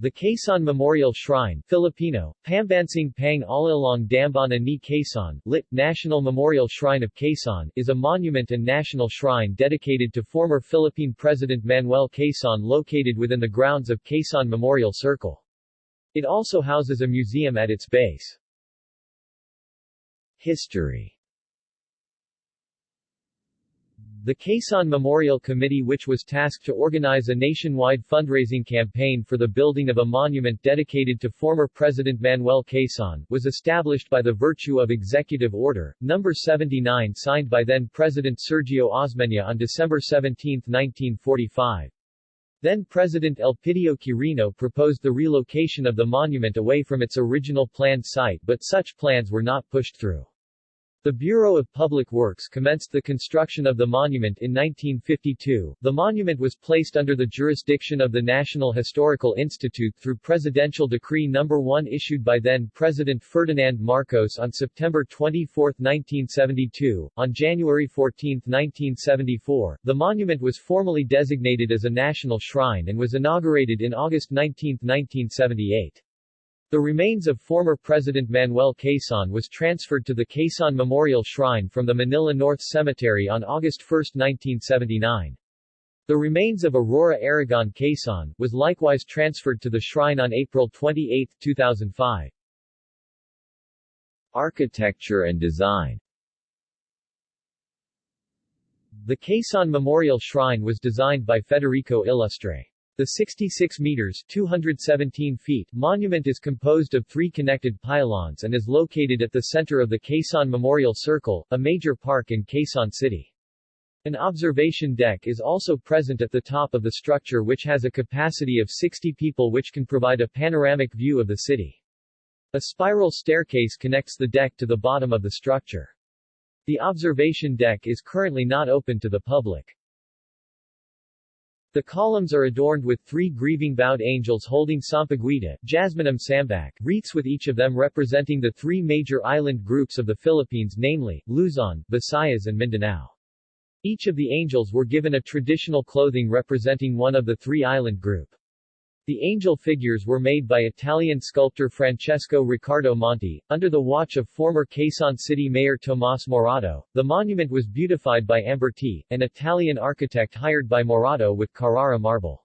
The Quezon Memorial Shrine Filipino, Pambansang Pang Alilong Dambana ni Quezon, lit. National Memorial Shrine of Quezon, is a monument and national shrine dedicated to former Philippine President Manuel Quezon located within the grounds of Quezon Memorial Circle. It also houses a museum at its base. History the Quezon Memorial Committee which was tasked to organize a nationwide fundraising campaign for the building of a monument dedicated to former President Manuel Quezon, was established by the virtue of Executive Order, No. 79 signed by then-President Sergio Osmeña on December 17, 1945. Then-President Elpidio Quirino proposed the relocation of the monument away from its original planned site but such plans were not pushed through. The Bureau of Public Works commenced the construction of the monument in 1952. The monument was placed under the jurisdiction of the National Historical Institute through Presidential Decree No. 1 issued by then-President Ferdinand Marcos on September 24, 1972. On January 14, 1974, the monument was formally designated as a national shrine and was inaugurated in August 19, 1978. The remains of former President Manuel Quezon was transferred to the Quezon Memorial Shrine from the Manila North Cemetery on August 1, 1979. The remains of Aurora Aragon Quezon, was likewise transferred to the shrine on April 28, 2005. Architecture and design The Quezon Memorial Shrine was designed by Federico Illustre. The 66 meters 217 feet monument is composed of three connected pylons and is located at the center of the Quezon Memorial Circle, a major park in Quezon City. An observation deck is also present at the top of the structure which has a capacity of 60 people which can provide a panoramic view of the city. A spiral staircase connects the deck to the bottom of the structure. The observation deck is currently not open to the public. The columns are adorned with three grieving bowed angels holding sampaguita, jasminum sambac, wreaths with each of them representing the three major island groups of the Philippines namely, Luzon, Visayas and Mindanao. Each of the angels were given a traditional clothing representing one of the three island group. The angel figures were made by Italian sculptor Francesco Riccardo Monti, under the watch of former Quezon City Mayor Tomas Morato. The monument was beautified by Amberti, an Italian architect hired by Morato with Carrara marble.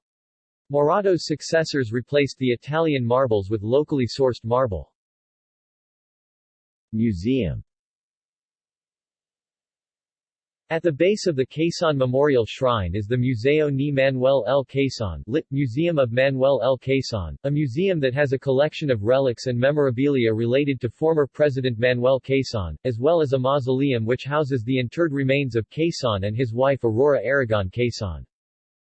Morato's successors replaced the Italian marbles with locally sourced marble. Museum at the base of the Quezon Memorial Shrine is the Museo ni Manuel L. Quezon lit. Museum of Manuel L. Quezon, a museum that has a collection of relics and memorabilia related to former President Manuel Quezon, as well as a mausoleum which houses the interred remains of Quezon and his wife Aurora Aragon Quezon.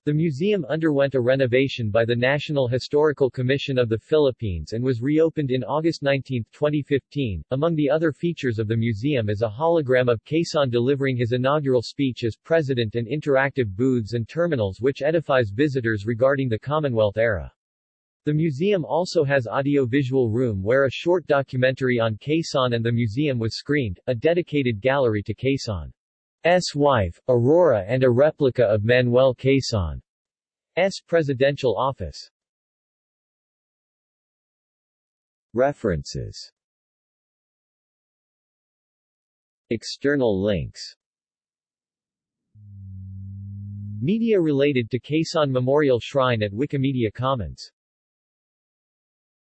The museum underwent a renovation by the National Historical Commission of the Philippines and was reopened in August 19, 2015. Among the other features of the museum is a hologram of Quezon delivering his inaugural speech as president and interactive booths and terminals which edifies visitors regarding the Commonwealth era. The museum also has audio-visual room where a short documentary on Quezon and the museum was screened, a dedicated gallery to Quezon. S. wife, Aurora and a replica of Manuel Quezon's presidential office. References External links Media related to Quezon Memorial Shrine at Wikimedia Commons